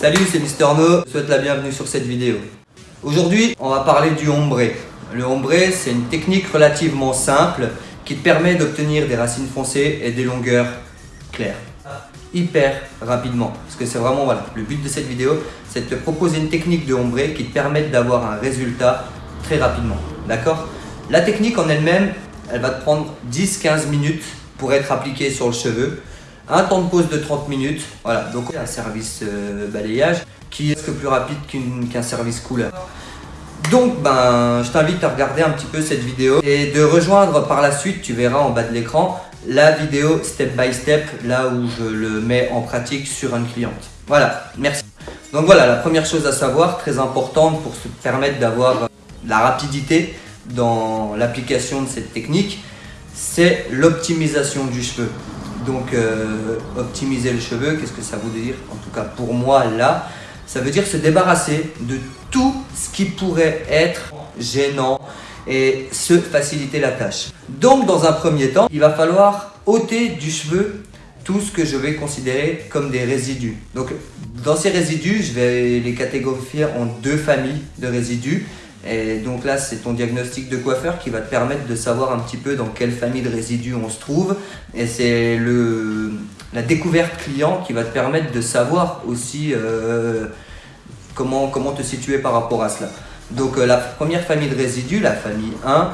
Salut, c'est Mister No, je souhaite la bienvenue sur cette vidéo. Aujourd'hui, on va parler du ombré. Le ombré, c'est une technique relativement simple qui te permet d'obtenir des racines foncées et des longueurs claires hyper rapidement. Parce que c'est vraiment voilà, le but de cette vidéo, c'est de te proposer une technique de ombré qui te permette d'avoir un résultat très rapidement. D'accord? La technique en elle-même, elle va te prendre 10-15 minutes pour être appliquée sur le cheveu. Un temps de pause de 30 minutes. Voilà, donc un service euh, balayage qui est presque plus rapide qu'un service couleur. Donc, ben, je t'invite à regarder un petit peu cette vidéo et de rejoindre par la suite, tu verras en bas de l'écran, la vidéo step by step, là où je le mets en pratique sur une cliente. Voilà, merci. Donc voilà, la première chose à savoir, très importante pour se permettre d'avoir la rapidité dans l'application de cette technique, c'est l'optimisation du cheveu. Donc euh, optimiser le cheveu, qu'est-ce que ça veut dire En tout cas pour moi là, ça veut dire se débarrasser de tout ce qui pourrait être gênant et se faciliter la tâche. Donc dans un premier temps, il va falloir ôter du cheveu tout ce que je vais considérer comme des résidus. Donc dans ces résidus, je vais les catégoriser en deux familles de résidus. Et donc là, c'est ton diagnostic de coiffeur qui va te permettre de savoir un petit peu dans quelle famille de résidus on se trouve. Et c'est la découverte client qui va te permettre de savoir aussi euh, comment, te situer par rapport à cela. Donc euh, la première famille de résidus, la famille 1,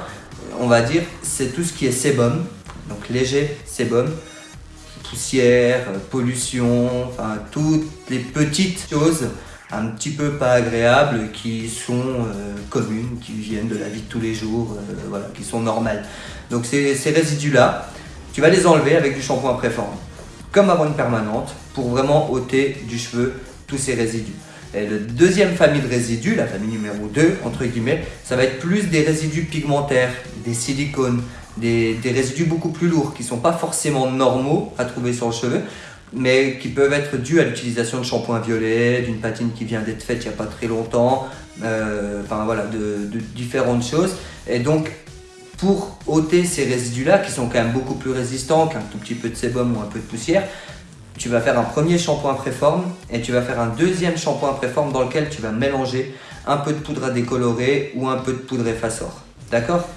on va dire, c'est tout ce qui est sébum, donc léger sébum, poussière, pollution, enfin toutes les petites choses un petit peu pas agréables qui sont euh, communes, qui viennent de la vie de tous les jours, voilà, qui sont normales. Donc ces, résidus-là, tu vas les enlever avec du shampoing préformé, comme avant une permanente, pour vraiment ôter du cheveu tous ces résidus. Et la deuxième famille de résidus, la famille numéro 2, entre guillemets, ça va être plus des résidus pigmentaires, des silicones, des, résidus beaucoup plus lourds qui ne sont pas forcément normaux à trouver sur le cheveu, mais qui peuvent être dus à l'utilisation de shampoing violet, d'une patine qui vient d'être faite il n'y a pas très longtemps, euh, enfin voilà, de, de, différentes choses. Et donc, pour ôter ces résidus-là, qui sont quand même beaucoup plus résistants qu'un tout petit peu de sébum ou un peu de poussière, tu vas faire un premier shampoing préforme et tu vas faire un deuxième shampoing préforme dans lequel tu vas mélanger un peu de poudre à décolorer ou un peu de poudre effaceur. D'accord?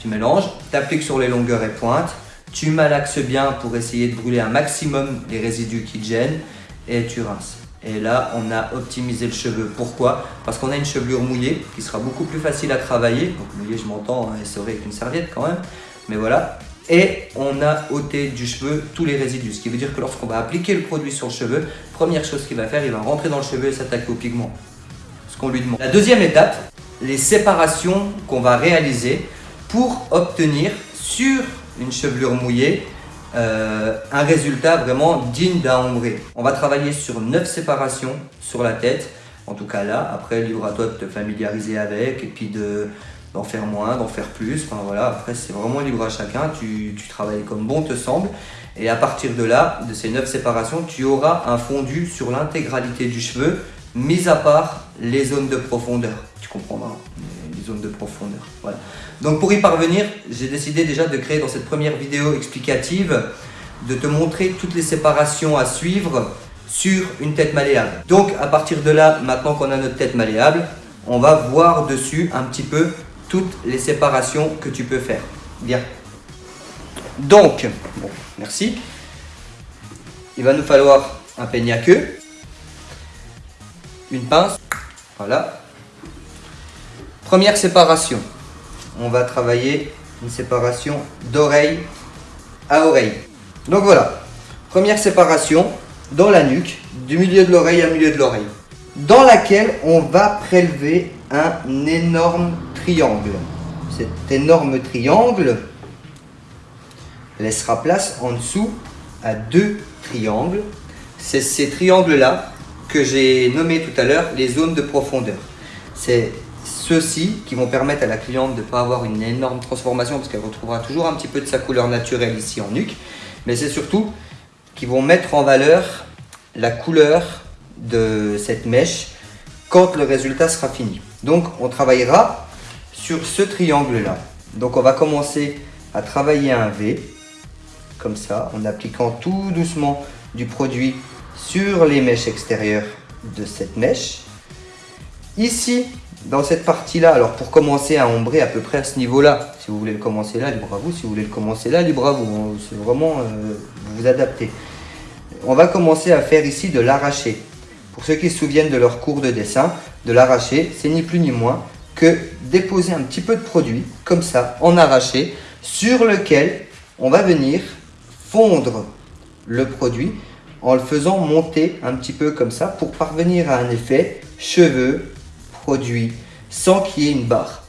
Tu mélanges, tu appliques sur les longueurs et pointes, tu malaxes bien pour essayer de brûler un maximum les résidus qui te gênent et tu rinces. Et là, on a optimisé le cheveu. Pourquoi? Parce qu'on a une chevelure mouillée qui sera beaucoup plus facile à travailler. Donc mouillée, je m'entends, hein, c'est avec une serviette quand même. Mais voilà, et on a ôté du cheveu tous les résidus. Ce qui veut dire que lorsqu'on va appliquer le produit sur le cheveu, première chose qu'il va faire, il va rentrer dans le cheveu et s'attaquer au pigment. Ce qu'on lui demande. La deuxième étape, les séparations qu'on va réaliser pour obtenir sur une chevelure mouillée euh, un résultat vraiment digne d'un ombré. On va travailler sur 9 séparations sur la tête, en tout cas là. Après, libre à toi de te familiariser avec et puis de, d'en faire moins, d'en faire plus. Enfin voilà, après c'est vraiment libre à chacun, tu, travailles comme bon te semble. Et à partir de là, de ces neuf séparations, tu auras un fondu sur l'intégralité du cheveu, mis à part les zones de profondeur. Tu comprendras, les zones de profondeur. Donc pour y parvenir, j'ai décidé déjà de créer dans cette première vidéo explicative, de te montrer toutes les séparations à suivre sur une tête malléable. Donc à partir de là, maintenant qu'on a notre tête malléable, on va voir dessus un petit peu toutes les séparations que tu peux faire. Bien. Donc, merci. Il va nous falloir un peigne à queue, une pince, voilà. Première séparation, on va travailler une séparation d'oreille à oreille. Donc voilà, première séparation dans la nuque, du milieu de l'oreille à milieu de l'oreille, dans laquelle on va prélever un énorme triangle. Cet énorme triangle laissera place en dessous à deux triangles. C'est ces triangles-là que j'ai nommé tout à l'heure les zones de profondeur. C'est ceux-ci qui vont permettre à la cliente de ne pas avoir une énorme transformation parce qu'elle retrouvera toujours un petit peu de sa couleur naturelle ici en nuque. Mais c'est surtout qui vont mettre en valeur la couleur de cette mèche quand le résultat sera fini. Donc on travaillera sur ce triangle-là. Donc on va commencer à travailler un V, comme ça, en appliquant tout doucement du produit sur les mèches extérieures de cette mèche. Ici, dans cette partie-là, alors pour commencer à ombrer à peu près à ce niveau-là, si vous voulez le commencer là, libre à vous. Si vous voulez le commencer là, libre à vous. C'est vraiment, euh, vous adapter. On va commencer à faire ici de l'arraché. Pour ceux qui se souviennent de leur cours de dessin, de l'arraché, c'est ni plus ni moins que déposer un petit peu de produit, comme ça, en arraché, sur lequel on va venir fondre le produit en le faisant monter un petit peu comme ça pour parvenir à un effet cheveux, produit, sans qu'il y ait une barre.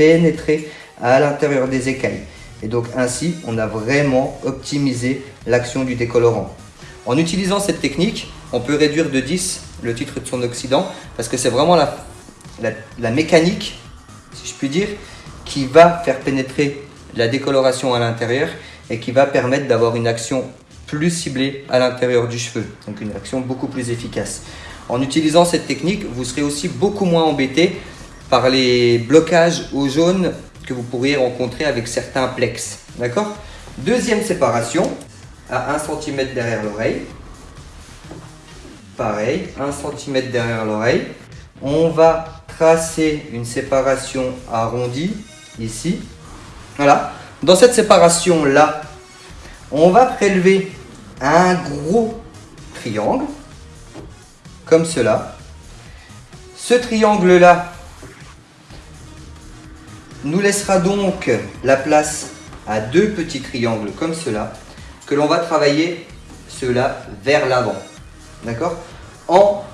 Pénétrer à l'intérieur des écailles. Et donc ainsi, on a vraiment optimisé l'action du décolorant. En utilisant cette technique, on peut réduire de 10 le titre de son oxydant parce que c'est vraiment la, la, mécanique, si je puis dire, qui va faire pénétrer la décoloration à l'intérieur et qui va permettre d'avoir une action plus ciblée à l'intérieur du cheveu, donc une action beaucoup plus efficace. En utilisant cette technique, vous serez aussi beaucoup moins embêté par les blocages au jaune que vous pourriez rencontrer avec certains plex. D'accord? Deuxième séparation, à 1 cm derrière l'oreille. Pareil, 1 cm derrière l'oreille. On va tracer une séparation arrondie, ici. Voilà. Dans cette séparation-là, on va prélever un gros triangle, comme cela. Ce triangle-là, nous laissera donc la place à deux petits triangles comme cela, que l'on va travailler cela vers l'avant. D'accord? En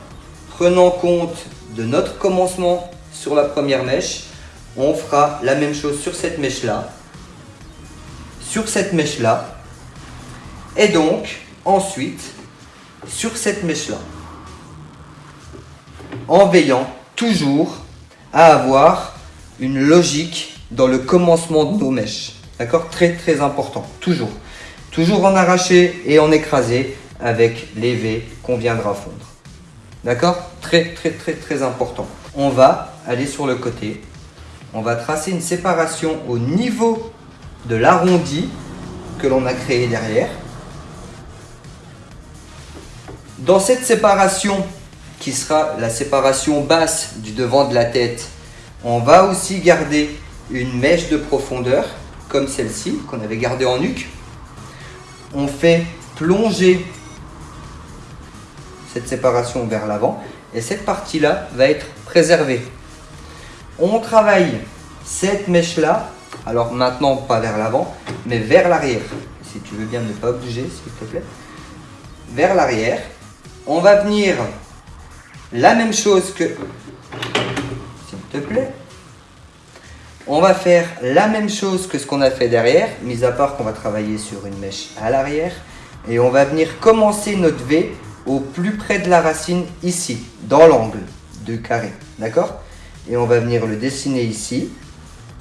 prenant compte de notre commencement sur la première mèche, on fera la même chose sur cette mèche-là, sur cette mèche-là, et donc ensuite sur cette mèche-là. En veillant toujours à avoir une logique dans le commencement de nos mèches. D'accord? Très très important, toujours. Toujours en arraché et en écrasé avec les qu'on viendra fondre. D'accord? Très très très très important. On va aller sur le côté. On va tracer une séparation au niveau de l'arrondi que l'on a créé derrière. Dans cette séparation, qui sera la séparation basse du devant de la tête on va aussi garder une mèche de profondeur, comme celle-ci, qu'on avait gardée en nuque. On fait plonger cette séparation vers l'avant et cette partie-là va être préservée. On travaille cette mèche-là, alors maintenant pas vers l'avant, mais vers l'arrière. Si tu veux bien ne pas bouger, s'il te plaît. Vers l'arrière. On va venir la même chose que plaît. On va faire la même chose que ce qu'on a fait derrière, mis à part qu'on va travailler sur une mèche à l'arrière. Et on va venir commencer notre V au plus près de la racine ici, dans l'angle de carré. D'accord? Et on va venir le dessiner ici.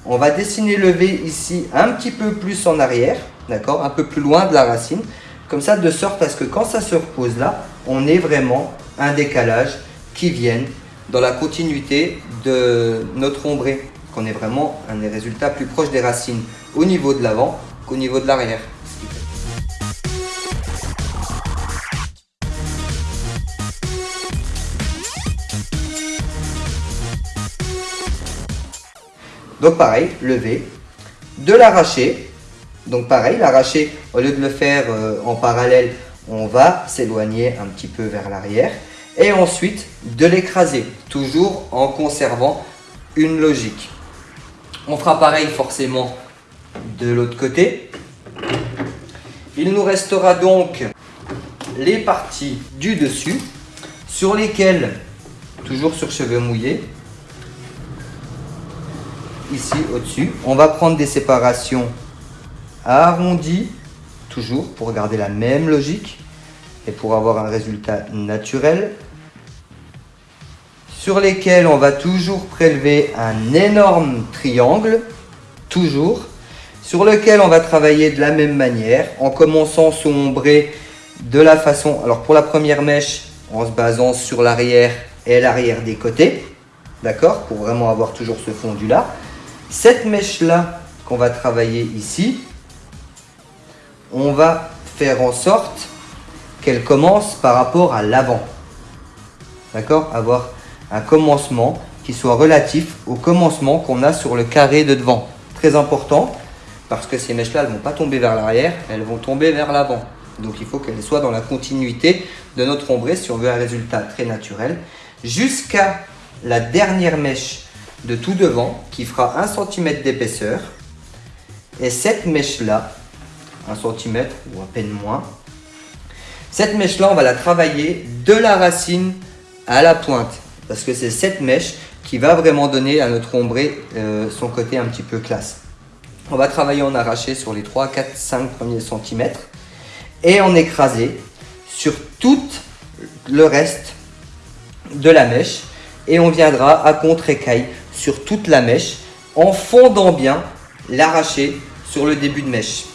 On va dessiner le V ici un petit peu plus en arrière, d'accord? Un peu plus loin de la racine. Comme ça, de sorte à ce que quand ça se repose là, on ait vraiment un décalage qui vienne dans la continuité de notre ombré, qu'on ait vraiment un des résultats plus proches des racines au niveau de l'avant qu'au niveau de l'arrière. Donc pareil, lever, de l'arracher. Donc pareil, l'arracher, au lieu de le faire euh, en parallèle, on va s'éloigner un petit peu vers l'arrière et ensuite de l'écraser, toujours en conservant une logique. On fera pareil forcément de l'autre côté. Il nous restera donc les parties du dessus sur lesquelles, toujours sur cheveux mouillés, ici au-dessus, on va prendre des séparations arrondies, toujours pour garder la même logique et pour avoir un résultat naturel sur lesquels on va toujours prélever un énorme triangle, toujours, sur lequel on va travailler de la même manière, en commençant son ombré de la façon, alors pour la première mèche, en se basant sur l'arrière et l'arrière des côtés, d'accord, pour vraiment avoir toujours ce fondu là. Cette mèche-là qu'on va travailler ici, on va faire en sorte qu'elle commence par rapport à l'avant, d'accord, avoir un commencement qui soit relatif au commencement qu'on a sur le carré de devant. Très important, parce que ces mèches-là, elles ne vont pas tomber vers l'arrière, elles vont tomber vers l'avant. Donc il faut qu'elles soient dans la continuité de notre ombré si on veut un résultat très naturel, jusqu'à la dernière mèche de tout devant qui fera 1 cm d'épaisseur. Et cette mèche-là, 1 cm ou à peine moins, cette mèche-là, on va la travailler de la racine à la pointe parce que c'est cette mèche qui va vraiment donner à notre ombré euh, son côté un petit peu classe. On va travailler en arraché sur les 3, 4, 5 premiers centimètres et en écrasé sur tout le reste de la mèche et on viendra à contre-écaille sur toute la mèche en fondant bien l'arraché sur le début de mèche.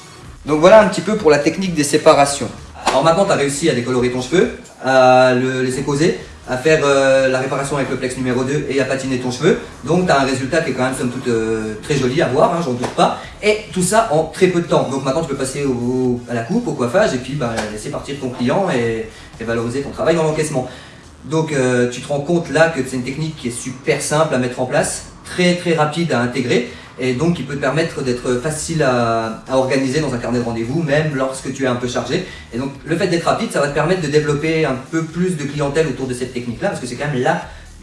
Donc voilà un petit peu pour la technique des séparations. Alors maintenant tu as réussi à décolorer ton cheveu, à le laisser poser à faire euh, la réparation avec le plex numéro 2 et à patiner ton cheveu. Donc tu as un résultat qui est quand même somme toute euh, très joli à voir, hein, j'en doute pas. Et tout ça en très peu de temps. Donc maintenant tu peux passer à la coupe, au coiffage et puis bah, laisser partir ton client et, valoriser ton travail dans l'encaissement. Donc euh, tu te rends compte là que c'est une technique qui est super simple à mettre en place, très très rapide à intégrer et donc qui peut te permettre d'être facile à, organiser dans un carnet de rendez-vous, même lorsque tu es un peu chargé. Et donc le fait d'être rapide, ça va te permettre de développer un peu plus de clientèle autour de cette technique-là, parce que c'est quand même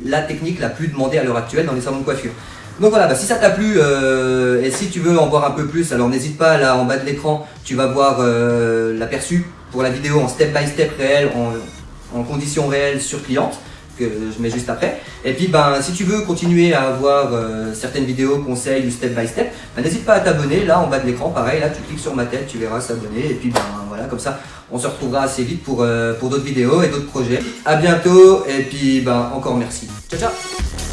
la, technique la plus demandée à l'heure actuelle dans les salons de coiffure. Donc voilà, bah, si ça t'a plu euh, et si tu veux en voir un peu plus, alors n'hésite pas là en bas de l'écran, tu vas voir euh, l'aperçu pour la vidéo en step by step réel, en, en conditions réelles sur cliente que je mets juste après. Et puis ben, si tu veux continuer à avoir euh, certaines vidéos, conseils ou step by step, ben, n'hésite pas à t'abonner. Là en bas de l'écran, pareil, là tu cliques sur ma tête, tu verras s'abonner. Et puis ben voilà, comme ça on se retrouvera assez vite pour, euh, d'autres vidéos et d'autres projets. A bientôt et puis ben encore merci. Ciao ciao